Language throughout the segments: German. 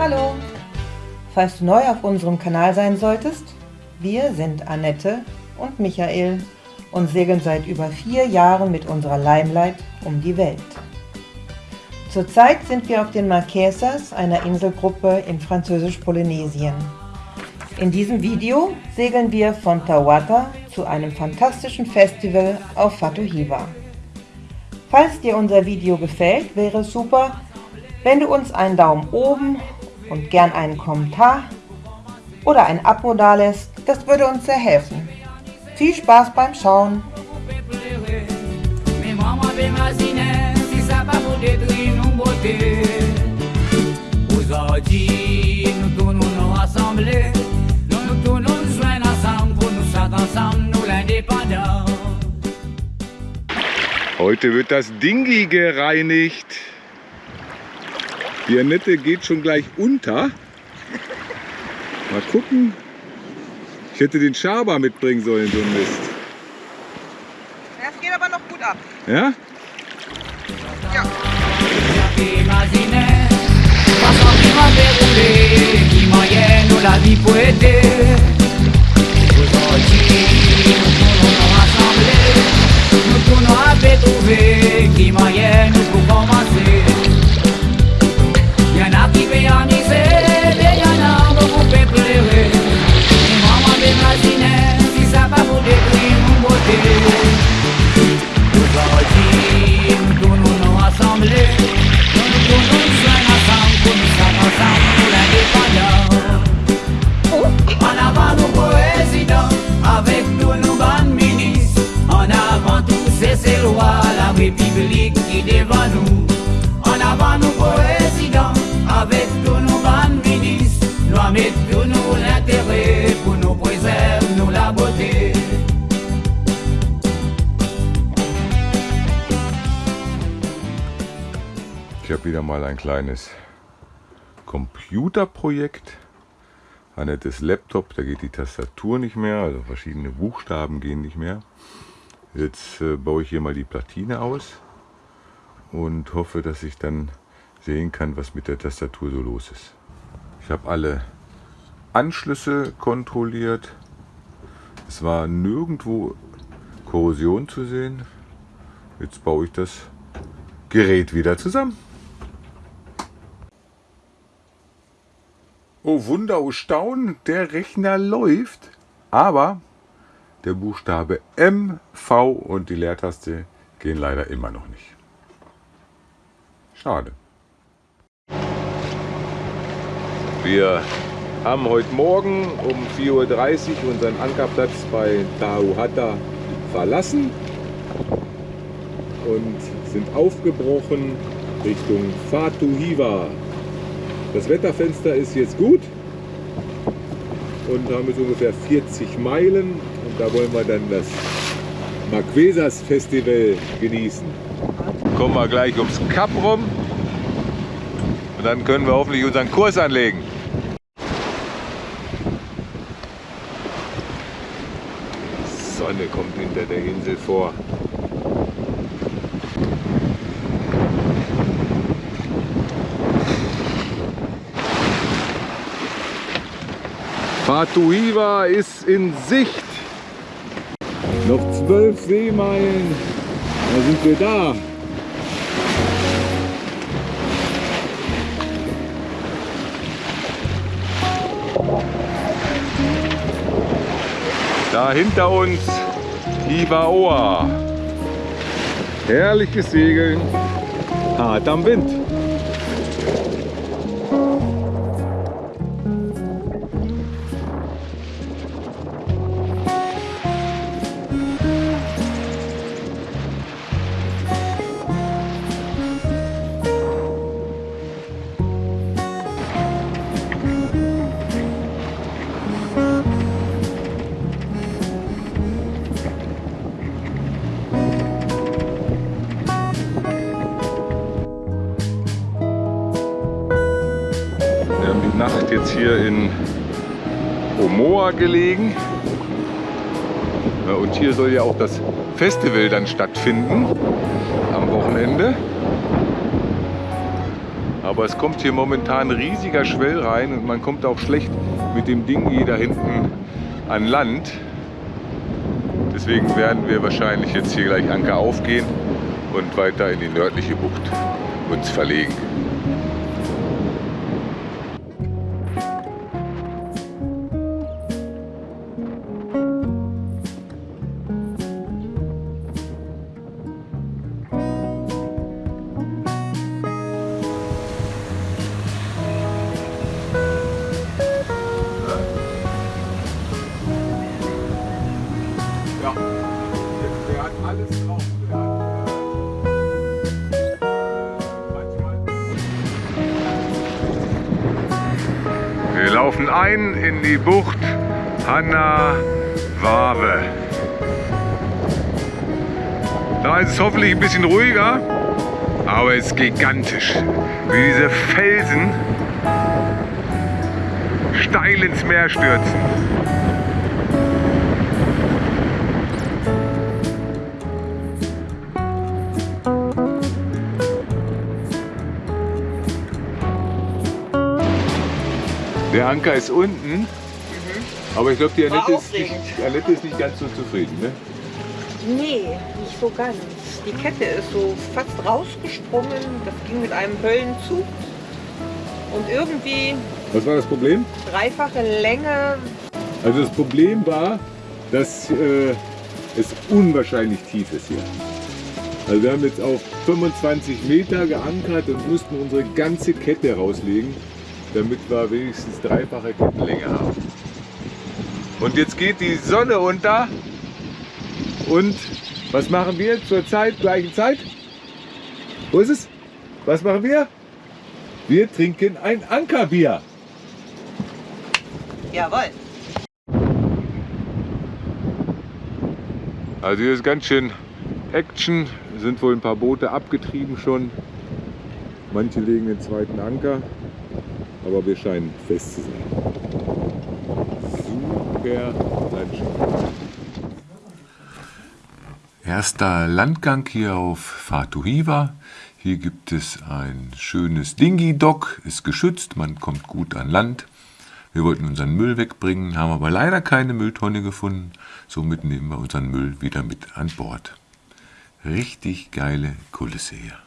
Hallo! Falls du neu auf unserem Kanal sein solltest, wir sind Annette und Michael und segeln seit über vier Jahren mit unserer Limelight um die Welt. Zurzeit sind wir auf den Marquesas, einer Inselgruppe in Französisch-Polynesien. In diesem Video segeln wir von Tawata zu einem fantastischen Festival auf Fatuhiva. Falls dir unser Video gefällt, wäre es super, wenn du uns einen Daumen oben und gern einen Kommentar oder ein Abo dalässt, das würde uns sehr helfen. Viel Spaß beim Schauen! Heute wird das Dingi gereinigt. Die Annette geht schon gleich unter. Mal gucken. Ich hätte den Schaber mitbringen sollen, so ein Mist. Das geht aber noch gut ab. Ja? Ja. Wieder mal ein kleines Computerprojekt. Annettes Laptop, da geht die Tastatur nicht mehr, also verschiedene Buchstaben gehen nicht mehr. Jetzt äh, baue ich hier mal die Platine aus und hoffe, dass ich dann sehen kann, was mit der Tastatur so los ist. Ich habe alle Anschlüsse kontrolliert. Es war nirgendwo Korrosion zu sehen. Jetzt baue ich das Gerät wieder zusammen. Oh Wunder, oh Staunen, der Rechner läuft, aber der Buchstabe M, V und die Leertaste gehen leider immer noch nicht. Schade. Wir haben heute Morgen um 4.30 Uhr unseren Ankerplatz bei Tahuata verlassen und sind aufgebrochen Richtung Fatuhiva. Das Wetterfenster ist jetzt gut und haben jetzt ungefähr 40 Meilen und da wollen wir dann das Marquesas Festival genießen. Kommen wir gleich ums Kap rum und dann können wir hoffentlich unseren Kurs anlegen. Sonne kommt hinter der Insel vor. Fatuhiva ist in Sicht. Noch zwölf Seemeilen. Da sind wir da. Da hinter uns Ivaoa. Herrliches Segeln, hart am Wind. Hier in Omoa gelegen. Und hier soll ja auch das Festival dann stattfinden am Wochenende. Aber es kommt hier momentan riesiger Schwell rein und man kommt auch schlecht mit dem Ding hier da hinten an Land. Deswegen werden wir wahrscheinlich jetzt hier gleich Anker aufgehen und weiter in die nördliche Bucht uns verlegen. Laufen ein in die Bucht Hanna Wabe. Da ist es hoffentlich ein bisschen ruhiger, aber es ist gigantisch. Wie diese Felsen steil ins Meer stürzen. Der Anker ist unten, aber ich glaube, die, Annette ist nicht- Annette ist nicht ganz so zufrieden. Ne? Nee, nicht so ganz. Die Kette ist so fast rausgesprungen. Das ging mit einem Höllenzug. Und irgendwie Was war das Problem? dreifache Länge. Also das Problem war, dass äh, es unwahrscheinlich tief ist hier. Also wir haben jetzt auf 25 Meter geankert und mussten unsere ganze Kette rauslegen, damit wir wenigstens dreifache Kettenlänge haben. Und jetzt geht die Sonne unter und was machen wir zur Zeit, gleichen Zeit? Wo ist es? Was machen wir? Wir trinken ein Ankerbier. Jawohl. Also hier ist ganz schön Action. Es sind wohl ein paar Boote abgetrieben schon. Manche legen den zweiten Anker, aber wir scheinen fest zu sein. Super Landschaft. Erster Landgang hier auf Fatuhiva. Hier gibt es ein schönes Dingy-Dock, ist geschützt, man kommt gut an Land. Wir wollten unseren Müll wegbringen, haben aber leider keine Mülltonne gefunden. Somit nehmen wir unseren Müll wieder mit an Bord. Richtig geile Kulisse hier.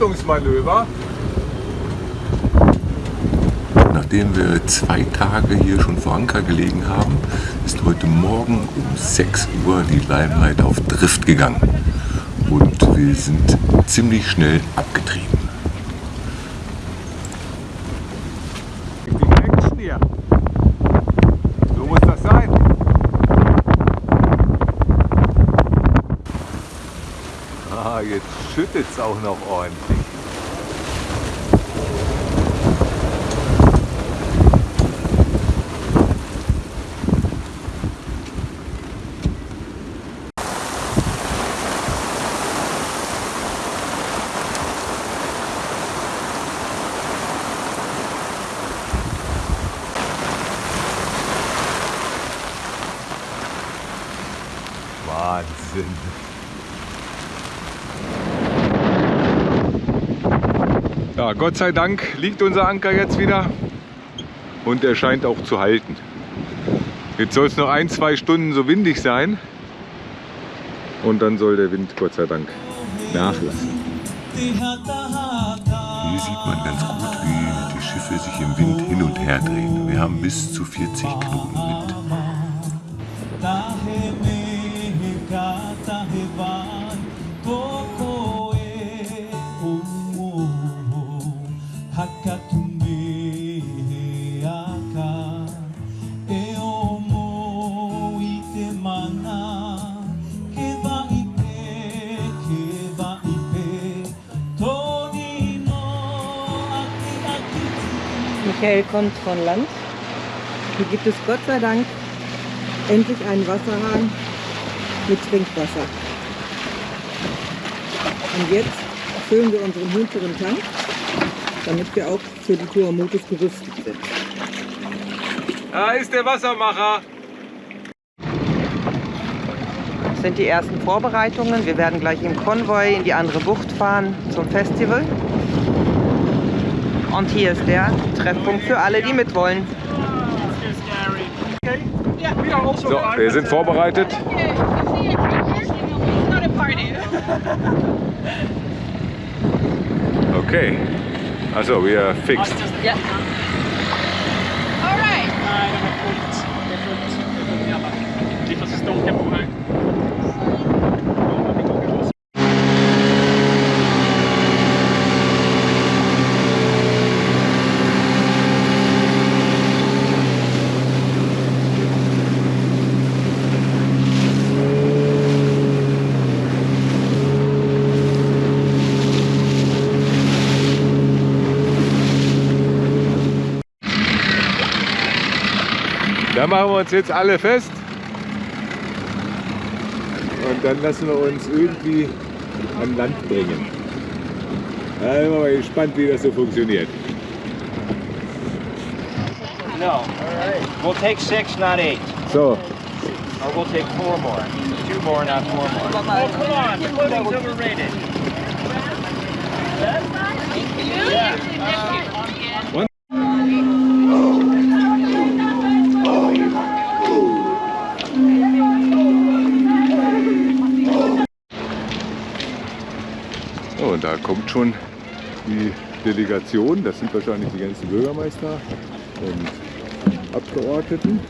Rettungsmanöver. Nachdem wir zwei Tage hier schon vor Anker gelegen haben, ist heute Morgen um 6 Uhr die Limelight auf Drift gegangen. Und wir sind ziemlich schnell abgetrieben. So muss das sein. Ah, jetzt schüttet es auch noch ordentlich. Wahnsinn. Ja, Gott sei Dank liegt unser Anker jetzt wieder und er scheint auch zu halten. Jetzt soll es noch ein, zwei Stunden so windig sein und dann soll der Wind Gott sei Dank nachlassen. Hier sieht man ganz gut, wie die Schiffe sich im Wind hin und her drehen. Wir haben bis zu 40 Knoten Wind. Michael kommt von Land. Hier gibt es Gott sei Dank endlich einen Wasserhahn mit Trinkwasser. Und jetzt füllen wir unseren hinteren Tank, damit wir auch für die Tuamotus gerüstet sind. Da ist der Wassermacher. Das sind die ersten Vorbereitungen. Wir werden gleich im Konvoi in die andere Bucht fahren zum Festival. Und hier ist der Treffpunkt für alle, die mitwollen. So, wir sind vorbereitet. Okay. Also, are fixed. Uns jetzt alle fest. Und dann lassen wir uns irgendwie an Land bringen. Da sind wir mal gespannt, wie das so funktioniert. No. We'll take six, not eight. So, Or we'll take four more. Two more, not four more. Oh, come on. The pudding's overrated. so, und da kommt schon die Delegation. Das sind wahrscheinlich die ganzen Bürgermeister und Abgeordneten.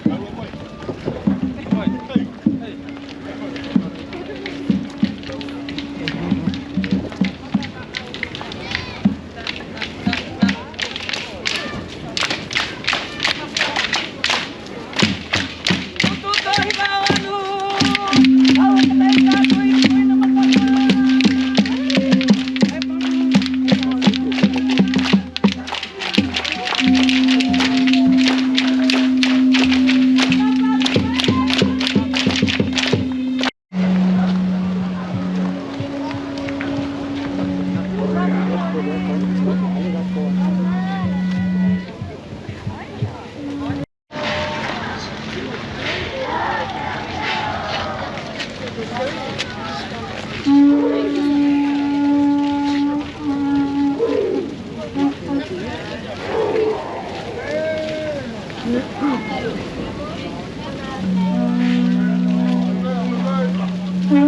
Wir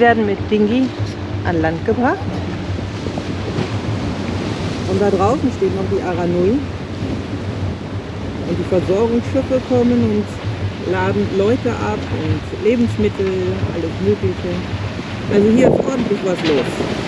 werden mit Dingi an Land gebracht. Und da draußen steht noch die Aranui. Und die Versorgungsschiffe kommen und laden Leute ab und Lebensmittel, alles Mögliche. Also hier ist ordentlich was los.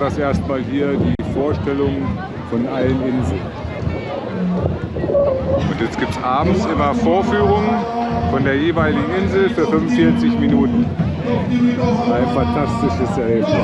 Das erstmal hier die Vorstellung von allen Inseln. Und jetzt gibt es abends immer Vorführungen von der jeweiligen Insel für 45 Minuten. Ein fantastisches Erlebnis.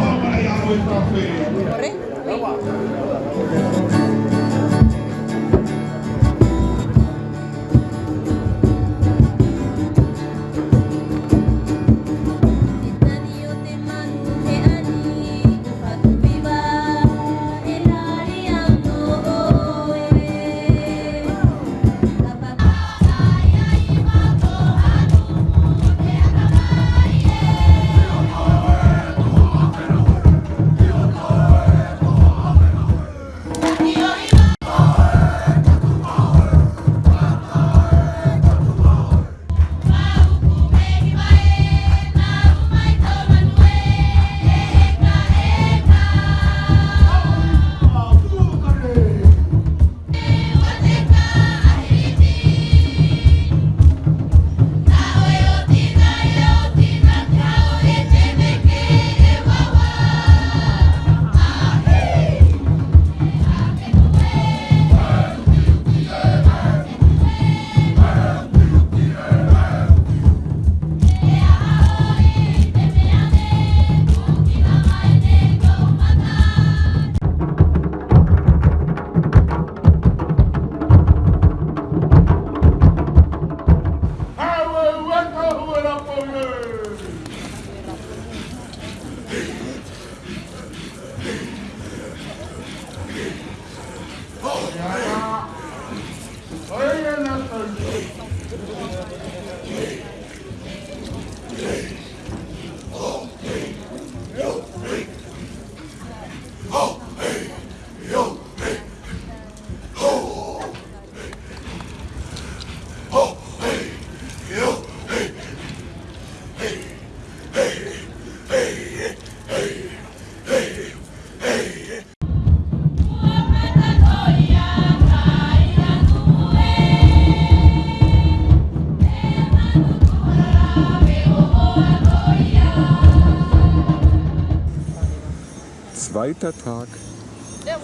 Zweiter Tag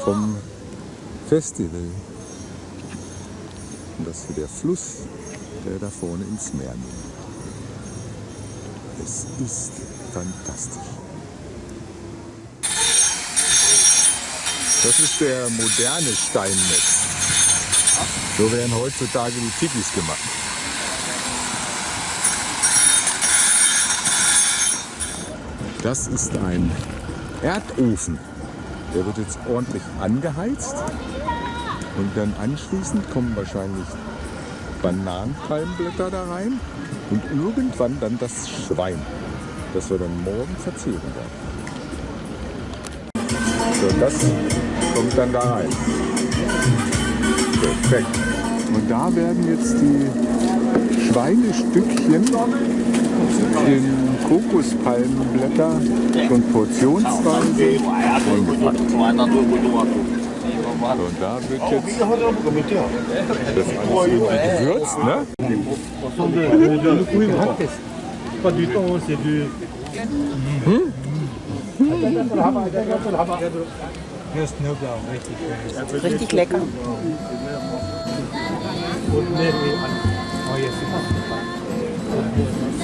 vom Festival. Und das hier der Fluss, der da vorne ins Meer nimmt. Es ist fantastisch. Das ist der moderne Steinmetz. So werden heutzutage die Tikis gemacht. Das ist ein Erdofen. Der wird jetzt ordentlich angeheizt. Und dann anschließend kommen wahrscheinlich Bananenpalmblätter da rein und irgendwann dann das Schwein, das wir dann morgen verzehren werden. So, das kommt dann da rein. Perfekt. Und da werden jetzt die Schweinestückchen in Kokospalmenblätter schon portionsweise eingepackt. So, und da wird jetzt das alles gewürzt, ne? Temps, c'est du. Ja, Knoblauch, richtig. Richtig lecker. Und mehr wie an. Oh, jetzt ist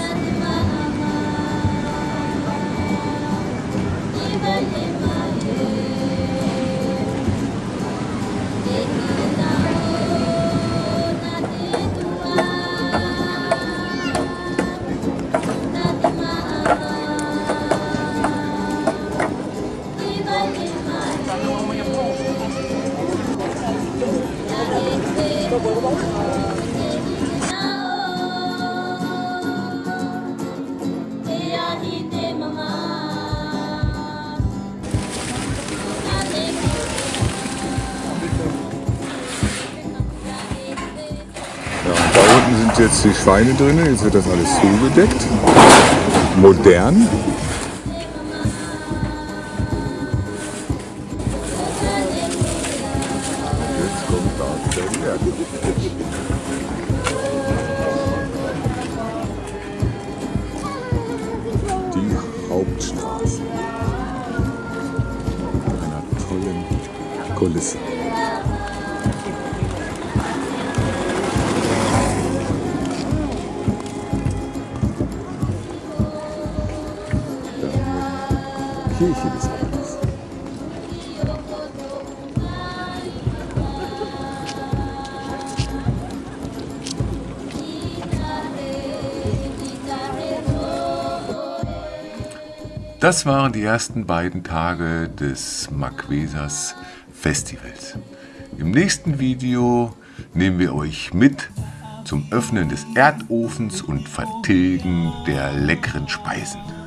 jetzt die Schweine drin, jetzt wird das alles zugedeckt. Modern. Die Hauptstraße. Mit einer tollen Kulisse. Kirche des Ortes. Das waren die ersten beiden Tage des Marquesas Festivals. Im nächsten Video nehmen wir euch mit zum Öffnen des Erdofens und Vertilgen der leckeren Speisen.